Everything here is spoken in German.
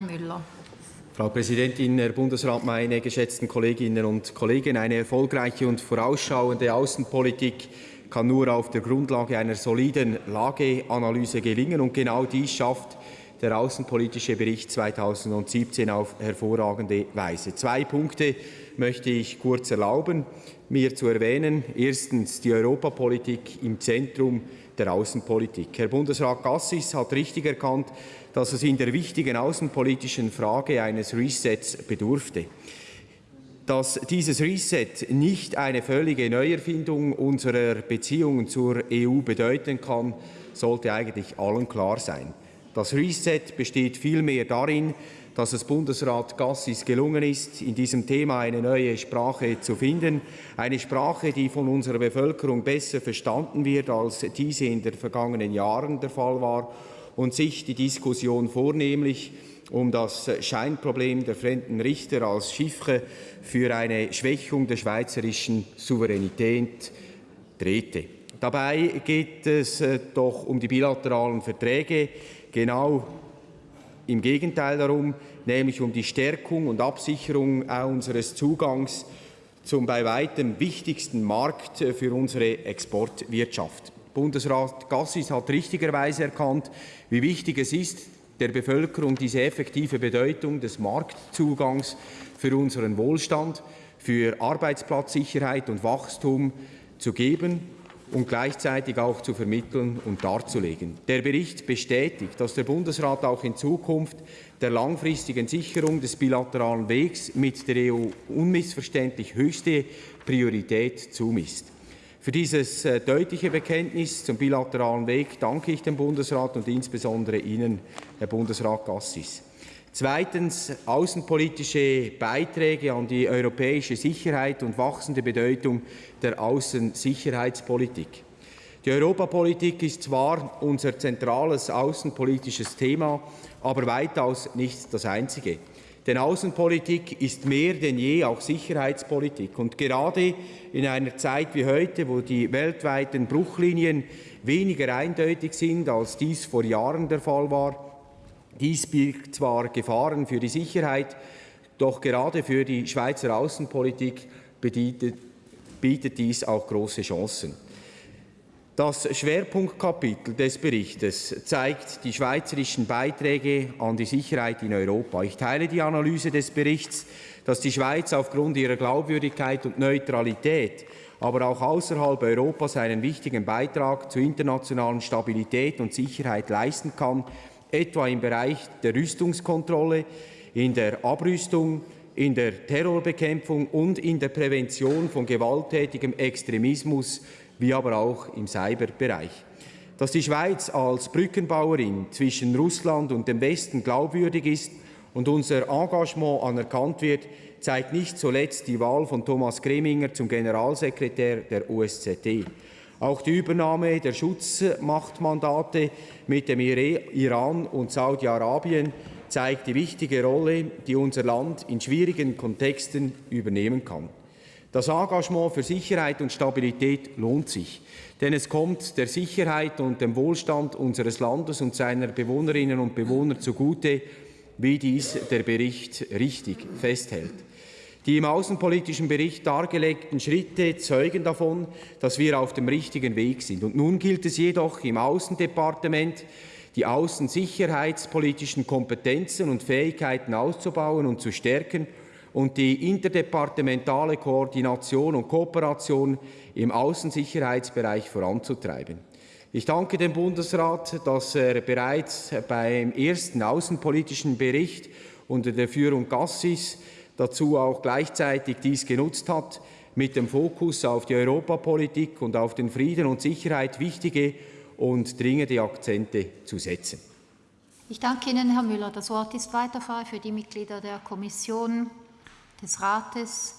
Müller. Frau Präsidentin, Herr Bundesrat, meine geschätzten Kolleginnen und Kollegen! Eine erfolgreiche und vorausschauende Außenpolitik kann nur auf der Grundlage einer soliden Lageanalyse gelingen. Und genau dies schafft der Außenpolitische Bericht 2017 auf hervorragende Weise. Zwei Punkte möchte ich kurz erlauben, mir zu erwähnen. Erstens die Europapolitik im Zentrum der Außenpolitik. Herr Bundesrat Gassis hat richtig erkannt, dass es in der wichtigen außenpolitischen Frage eines Resets bedurfte. Dass dieses Reset nicht eine völlige Neuerfindung unserer Beziehungen zur EU bedeuten kann, sollte eigentlich allen klar sein. Das Reset besteht vielmehr darin, dass es Bundesrat Gassis gelungen ist, in diesem Thema eine neue Sprache zu finden, eine Sprache, die von unserer Bevölkerung besser verstanden wird, als diese in den vergangenen Jahren der Fall war und sich die Diskussion vornehmlich um das Scheinproblem der fremden Richter als Chiffre für eine Schwächung der schweizerischen Souveränität drehte. Dabei geht es äh, doch um die bilateralen Verträge, genau im Gegenteil darum, nämlich um die Stärkung und Absicherung unseres Zugangs zum bei weitem wichtigsten Markt für unsere Exportwirtschaft. Bundesrat Gassis hat richtigerweise erkannt, wie wichtig es ist, der Bevölkerung diese effektive Bedeutung des Marktzugangs für unseren Wohlstand, für Arbeitsplatzsicherheit und Wachstum zu geben und gleichzeitig auch zu vermitteln und darzulegen. Der Bericht bestätigt, dass der Bundesrat auch in Zukunft der langfristigen Sicherung des bilateralen Wegs mit der EU unmissverständlich höchste Priorität zumisst. Für dieses äh, deutliche Bekenntnis zum bilateralen Weg danke ich dem Bundesrat und insbesondere Ihnen, Herr Bundesrat Gassis. Zweitens außenpolitische Beiträge an die europäische Sicherheit und wachsende Bedeutung der Außensicherheitspolitik. Die Europapolitik ist zwar unser zentrales außenpolitisches Thema, aber weitaus nicht das einzige. Denn Außenpolitik ist mehr denn je auch Sicherheitspolitik. Und gerade in einer Zeit wie heute, wo die weltweiten Bruchlinien weniger eindeutig sind, als dies vor Jahren der Fall war, dies birgt zwar Gefahren für die Sicherheit, doch gerade für die Schweizer Außenpolitik bietet, dies auch große Chancen. Das Schwerpunktkapitel des Berichts zeigt die schweizerischen Beiträge an die Sicherheit in Europa. Ich teile die Analyse des Berichts, dass die Schweiz aufgrund ihrer Glaubwürdigkeit und Neutralität, aber auch außerhalb Europas einen wichtigen Beitrag zur internationalen Stabilität und Sicherheit leisten kann etwa im Bereich der Rüstungskontrolle, in der Abrüstung, in der Terrorbekämpfung und in der Prävention von gewalttätigem Extremismus, wie aber auch im Cyberbereich. Dass die Schweiz als Brückenbauerin zwischen Russland und dem Westen glaubwürdig ist und unser Engagement anerkannt wird, zeigt nicht zuletzt die Wahl von Thomas Greminger zum Generalsekretär der USZT. Auch die Übernahme der Schutzmachtmandate mit dem Iran und Saudi-Arabien zeigt die wichtige Rolle, die unser Land in schwierigen Kontexten übernehmen kann. Das Engagement für Sicherheit und Stabilität lohnt sich, denn es kommt der Sicherheit und dem Wohlstand unseres Landes und seiner Bewohnerinnen und Bewohner zugute, wie dies der Bericht richtig festhält. Die im außenpolitischen Bericht dargelegten Schritte zeugen davon, dass wir auf dem richtigen Weg sind. Und nun gilt es jedoch im Außendepartement, die außensicherheitspolitischen Kompetenzen und Fähigkeiten auszubauen und zu stärken und die interdepartementale Koordination und Kooperation im Außensicherheitsbereich voranzutreiben. Ich danke dem Bundesrat, dass er bereits beim ersten außenpolitischen Bericht unter der Führung Gassis dazu auch gleichzeitig dies genutzt hat, mit dem Fokus auf die Europapolitik und auf den Frieden und Sicherheit wichtige und dringende Akzente zu setzen. Ich danke Ihnen, Herr Müller. Das Wort ist weiter frei für die Mitglieder der Kommission des Rates.